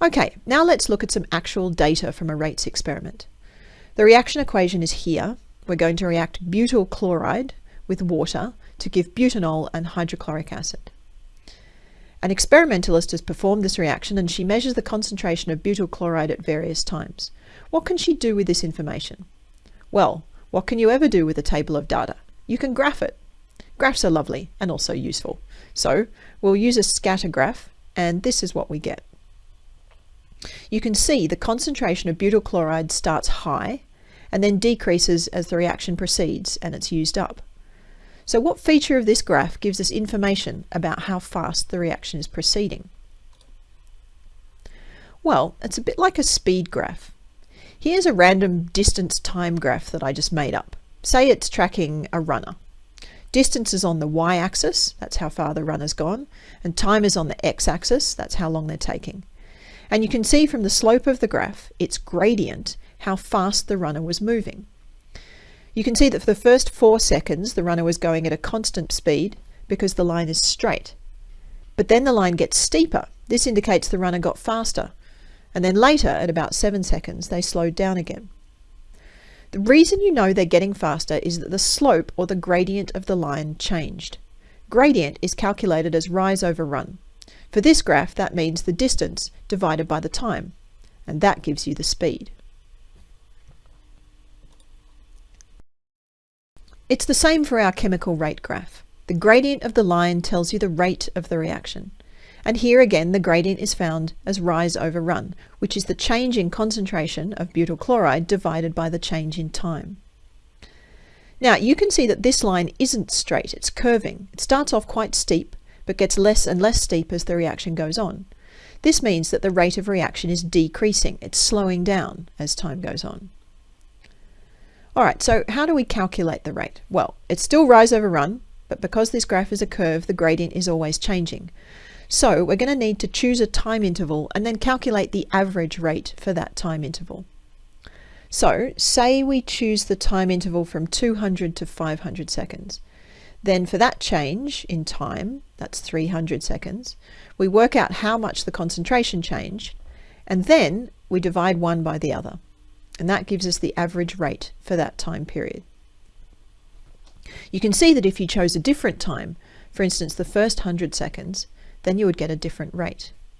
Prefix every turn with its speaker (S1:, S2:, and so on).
S1: Okay, now let's look at some actual data from a rates experiment. The reaction equation is here. We're going to react butyl chloride with water to give butanol and hydrochloric acid. An experimentalist has performed this reaction and she measures the concentration of butyl chloride at various times. What can she do with this information? Well, what can you ever do with a table of data? You can graph it. Graphs are lovely and also useful. So we'll use a scatter graph and this is what we get. You can see the concentration of butyl chloride starts high and then decreases as the reaction proceeds and it's used up. So what feature of this graph gives us information about how fast the reaction is proceeding? Well, it's a bit like a speed graph. Here's a random distance time graph that I just made up. Say it's tracking a runner. Distance is on the y-axis, that's how far the runner's gone, and time is on the x-axis, that's how long they're taking. And you can see from the slope of the graph, its gradient, how fast the runner was moving. You can see that for the first four seconds, the runner was going at a constant speed because the line is straight. But then the line gets steeper. This indicates the runner got faster. And then later, at about seven seconds, they slowed down again. The reason you know they're getting faster is that the slope or the gradient of the line changed. Gradient is calculated as rise over run. For this graph, that means the distance divided by the time, and that gives you the speed. It's the same for our chemical rate graph. The gradient of the line tells you the rate of the reaction. And here again, the gradient is found as rise over run, which is the change in concentration of butyl chloride divided by the change in time. Now you can see that this line isn't straight, it's curving. It starts off quite steep, but gets less and less steep as the reaction goes on. This means that the rate of reaction is decreasing, it's slowing down as time goes on. All right, so how do we calculate the rate? Well, it's still rise over run, but because this graph is a curve, the gradient is always changing. So we're going to need to choose a time interval and then calculate the average rate for that time interval. So say we choose the time interval from 200 to 500 seconds. Then for that change in time, that's 300 seconds, we work out how much the concentration changed, and then we divide one by the other and that gives us the average rate for that time period. You can see that if you chose a different time, for instance the first 100 seconds, then you would get a different rate.